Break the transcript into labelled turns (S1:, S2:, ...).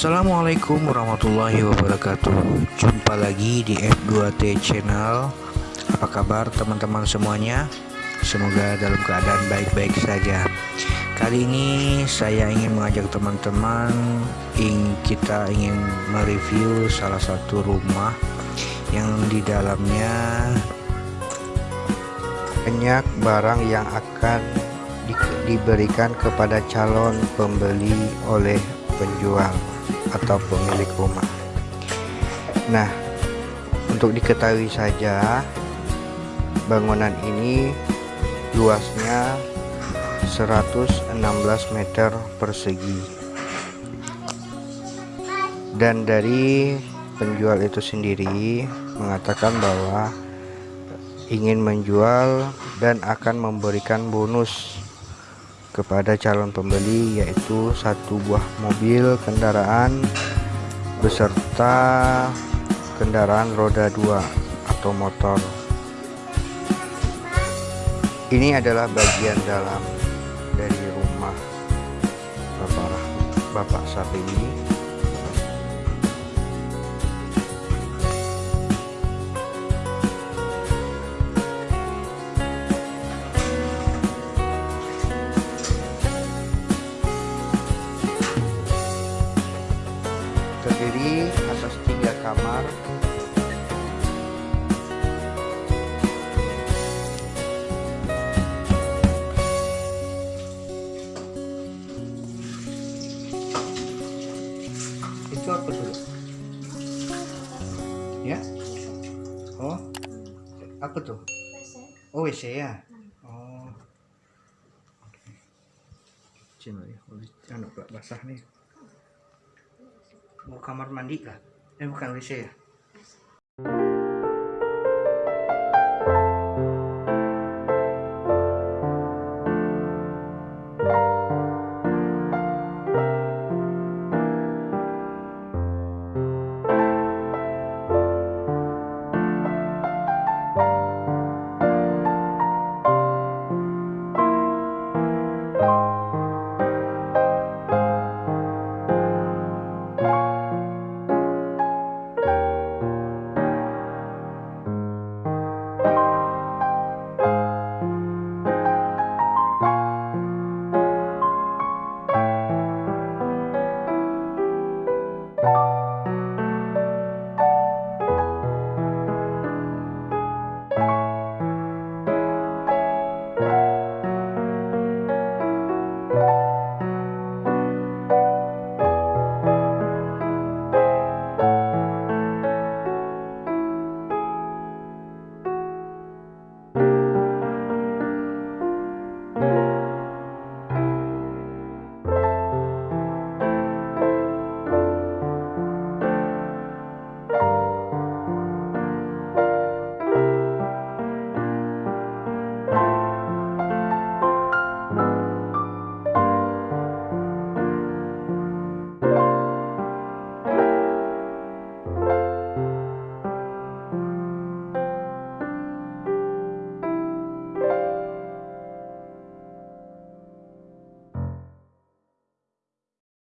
S1: Assalamualaikum warahmatullahi wabarakatuh. Jumpa lagi di F2T Channel. Apa kabar teman-teman semuanya? Semoga dalam keadaan baik-baik saja. Kali ini saya ingin mengajak teman-teman Kita ingin mereview salah satu rumah Yang di dalamnya Banyak barang yang akan di diberikan kepada calon pembeli oleh penjual atau pemilik rumah. Nah, untuk diketahui saja, bangunan ini luasnya 116 meter persegi. Dan dari penjual itu sendiri mengatakan bahwa ingin menjual dan akan memberikan bonus kepada calon pembeli yaitu satu buah mobil kendaraan beserta kendaraan roda dua atau motor. Ini adalah bagian dalam dari rumah Bapak Bapak Sapedi terdiri kamar. Itu apa dulu? Ya? Oh. Apa tuh? Oh WC ya? Oh. Cina ya, anu basah nih. Mau kamar mandi kah? Eh bukan WC ya?